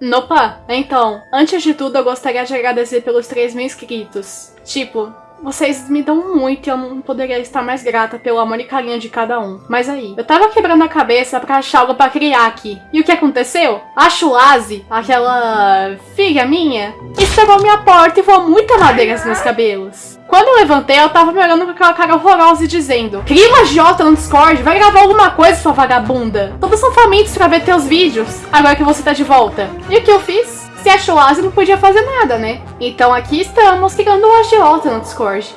Nopa, então, antes de tudo eu gostaria de agradecer pelos 3 mil inscritos. Tipo, vocês me dão muito e eu não poderia estar mais grata pelo amor e carinho de cada um. Mas aí, eu tava quebrando a cabeça pra achar algo pra criar aqui. E o que aconteceu? A Chulazi, aquela filha minha, estragou minha porta e voou muita madeira nos meus cabelos. Quando eu levantei, ela tava me olhando com aquela cara horrorosa e dizendo Cria uma Jota no Discord, vai gravar alguma coisa, sua vagabunda. Todos são famintos pra ver teus vídeos, agora que você tá de volta. E o que eu fiz? Se achou asa, não podia fazer nada, né? Então aqui estamos criando um agiota no Discord.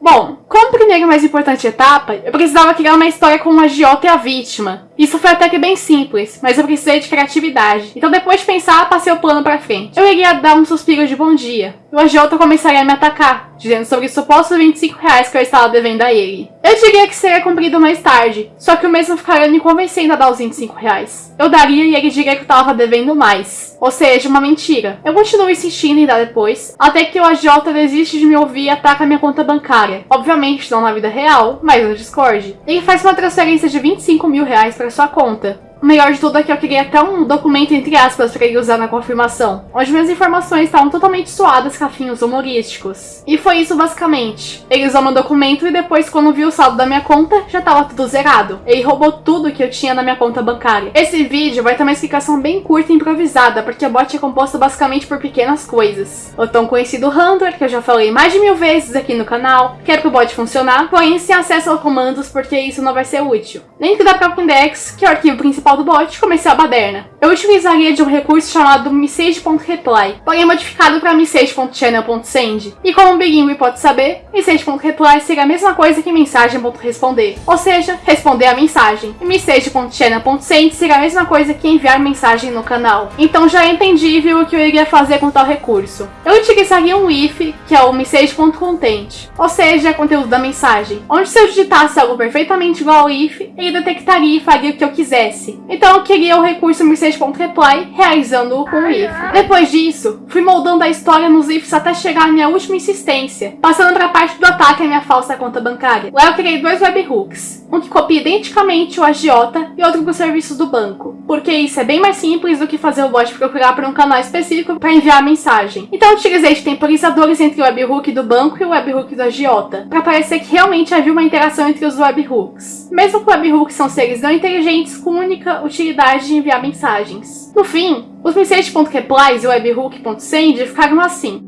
Bom, como primeira e mais importante etapa, eu precisava criar uma história com o agiota e a vítima. Isso foi até que bem simples, mas eu precisei de criatividade. Então depois de pensar, passei o plano pra frente. Eu iria dar um suspiro de bom dia. E o agiota começaria a me atacar, dizendo sobre os supostos 25 reais que eu estava devendo a ele. Eu diria que seria cumprido mais tarde, só que o mesmo ficaria me convencendo a dar os 25 reais. Eu daria e ele diria que eu estava devendo mais. Ou seja, uma mentira. Eu continuo insistindo em dar depois, até que o agiota desiste de me ouvir e ataca minha conta bancária. Obviamente não na vida real, mas no Discord. Ele faz uma transferência de 25 mil reais sua conta. O melhor de tudo é que eu queria até um documento, entre aspas, para ele usar na confirmação, onde minhas informações estavam totalmente suadas com fins humorísticos. E foi isso basicamente. Ele usou meu documento e depois, quando viu o saldo da minha conta, já estava tudo zerado. Ele roubou tudo que eu tinha na minha conta bancária. Esse vídeo vai ter uma explicação bem curta e improvisada, porque o bot é composto basicamente por pequenas coisas. O tão conhecido handler, que eu já falei mais de mil vezes aqui no canal, que é para o bot funcionar, porém sem acesso a comandos, porque isso não vai ser útil. Link da própria index, que é o arquivo principal principal do bot, comecei a baderna. Eu utilizaria de um recurso chamado message.reply, porém modificado para message.channel.send. E como o bilíngue pode saber, message.reply seria a mesma coisa que mensagem.responder, ou seja, responder a mensagem. E message.channel.send seria a mesma coisa que enviar mensagem no canal. Então já é entendível o que eu iria fazer com tal recurso. Eu utilizaria um if, que é o message.content, ou seja, conteúdo da mensagem, onde se eu digitasse algo perfeitamente igual ao if, ele detectaria e faria o que eu quisesse. Então eu queria o recurso message.reply, realizando-o com o if. Depois disso, fui moldando a história nos ifs até chegar à minha última insistência, passando para a parte do ataque à minha falsa conta bancária. Lá eu criei dois webhooks, um que copia identicamente o agiota e outro para os serviços do banco, porque isso é bem mais simples do que fazer o bot procurar por um canal específico para enviar a mensagem. Então eu utilizei de temporizadores entre o webhook do banco e o webhook do agiota, para parecer que realmente havia uma interação entre os webhooks. Mesmo webhooks são seres não inteligentes com única utilidade de enviar mensagens. No fim, os message.replies e webhook.send ficaram assim.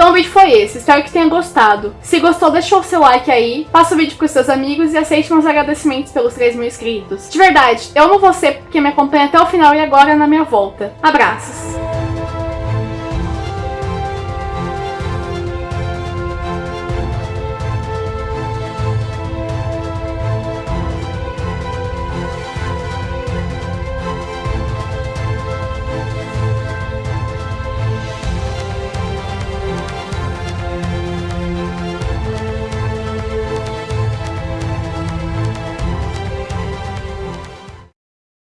Então o vídeo foi esse, espero que tenha gostado. Se gostou, deixa o seu like aí, passa o vídeo pros seus amigos e aceite meus agradecimentos pelos 3 mil inscritos. De verdade, eu amo você porque me acompanha até o final e agora na minha volta. Abraços!